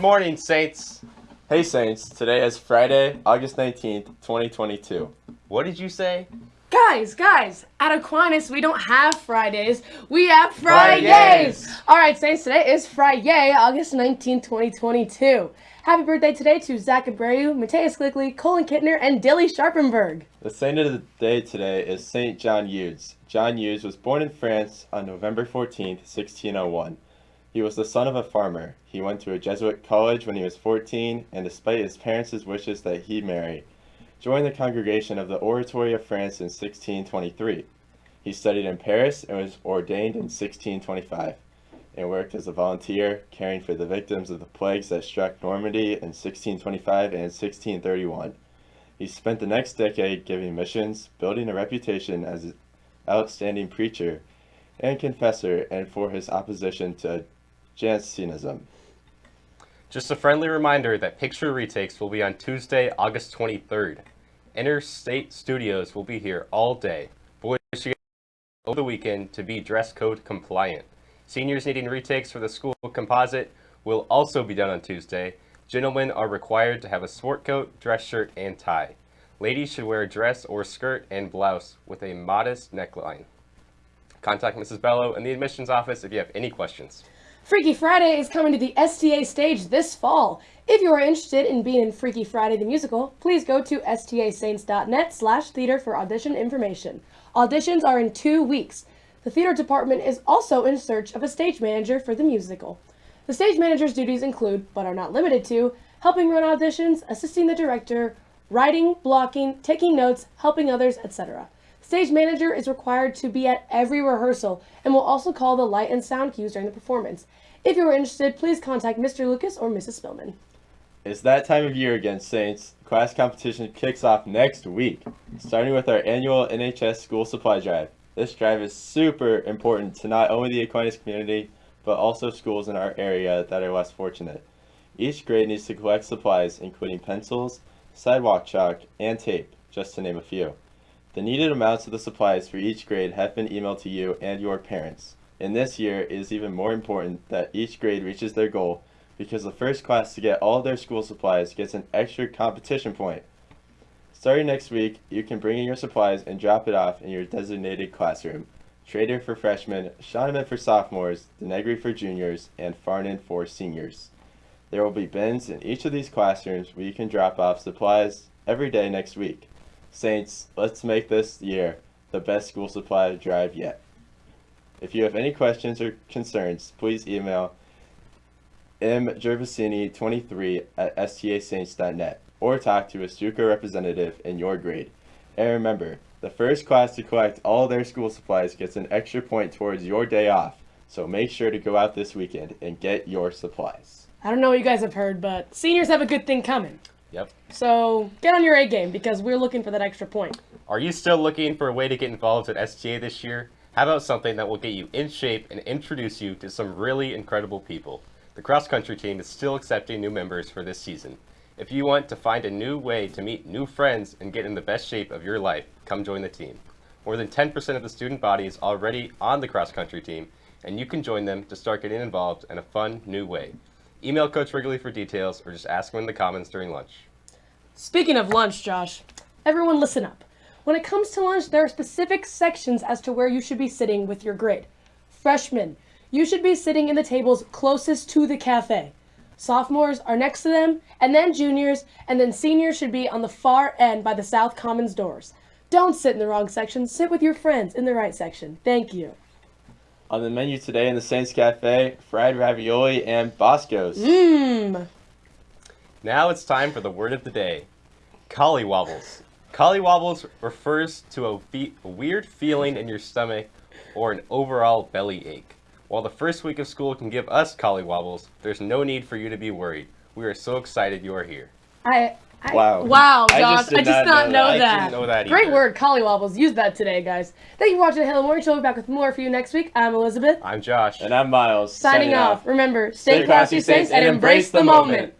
morning, Saints. Hey Saints, today is Friday, August 19th, 2022. What did you say? Guys, guys, at Aquinas we don't have Fridays, we have Fridays! Fridays! Alright, Saints, today is Friday, August 19th, 2022. Happy birthday today to Zach Abreu, Mateus Glickly, Colin Kittner, and Dilly Sharpenberg. The saint of the day today is Saint John Eudes. John Eudes was born in France on November 14th, 1601. He was the son of a farmer. He went to a Jesuit college when he was 14, and despite his parents' wishes that he marry, joined the congregation of the Oratory of France in 1623. He studied in Paris and was ordained in 1625, and worked as a volunteer, caring for the victims of the plagues that struck Normandy in 1625 and 1631. He spent the next decade giving missions, building a reputation as an outstanding preacher and confessor, and for his opposition to Jansenism. Just a friendly reminder that picture retakes will be on Tuesday, August 23rd. Interstate Studios will be here all day. Boys should over the weekend to be dress code compliant. Seniors needing retakes for the school composite will also be done on Tuesday. Gentlemen are required to have a sport coat, dress shirt, and tie. Ladies should wear a dress or skirt and blouse with a modest neckline. Contact Mrs. Bello in the admissions office if you have any questions. Freaky Friday is coming to the STA stage this fall. If you are interested in being in Freaky Friday the musical, please go to stasaints.net slash theater for audition information. Auditions are in two weeks. The theater department is also in search of a stage manager for the musical. The stage manager's duties include, but are not limited to, helping run auditions, assisting the director, writing, blocking, taking notes, helping others, etc. Stage manager is required to be at every rehearsal and will also call the light and sound cues during the performance. If you are interested, please contact Mr. Lucas or Mrs. Spillman. It's that time of year again, Saints. Class competition kicks off next week, starting with our annual NHS school supply drive. This drive is super important to not only the Aquinas community, but also schools in our area that are less fortunate. Each grade needs to collect supplies including pencils, sidewalk chalk, and tape, just to name a few. The needed amounts of the supplies for each grade have been emailed to you and your parents. In this year, it is even more important that each grade reaches their goal because the first class to get all their school supplies gets an extra competition point. Starting next week, you can bring in your supplies and drop it off in your designated classroom. Trader for freshmen, Shoneman for sophomores, Denegri for juniors, and Farnan for seniors. There will be bins in each of these classrooms where you can drop off supplies every day next week. Saints, let's make this year the best school supply drive yet. If you have any questions or concerns, please email mgervasini23 at stasaints.net or talk to a Stuco representative in your grade. And remember, the first class to collect all their school supplies gets an extra point towards your day off, so make sure to go out this weekend and get your supplies. I don't know what you guys have heard, but seniors have a good thing coming. Yep. So get on your A game because we're looking for that extra point. Are you still looking for a way to get involved at STA this year? How about something that will get you in shape and introduce you to some really incredible people? The cross country team is still accepting new members for this season. If you want to find a new way to meet new friends and get in the best shape of your life, come join the team. More than 10% of the student body is already on the cross country team, and you can join them to start getting involved in a fun new way. Email Coach Wrigley for details or just ask him in the comments during lunch. Speaking of lunch, Josh, everyone listen up. When it comes to lunch, there are specific sections as to where you should be sitting with your grade. Freshmen, you should be sitting in the tables closest to the cafe. Sophomores are next to them, and then juniors, and then seniors should be on the far end by the South Commons doors. Don't sit in the wrong section, sit with your friends in the right section. Thank you. On the menu today in the Saints Cafe, fried ravioli and Bosco's. Mmm. Now it's time for the word of the day. Collywobbles. Collywobbles refers to a, fe a weird feeling in your stomach or an overall belly ache. While the first week of school can give us collywobbles, there's no need for you to be worried. We are so excited you are here. I, I Wow. Wow, I Josh. just did I just not not know know that. I didn't know that Great word, collywobbles. Use that today, guys. Thank you for watching the Halo Morning Show. We'll be back with more for you next week. I'm Elizabeth. I'm Josh. And I'm Miles. Signing off. Remember, stay, classy, saints, and embrace the moment.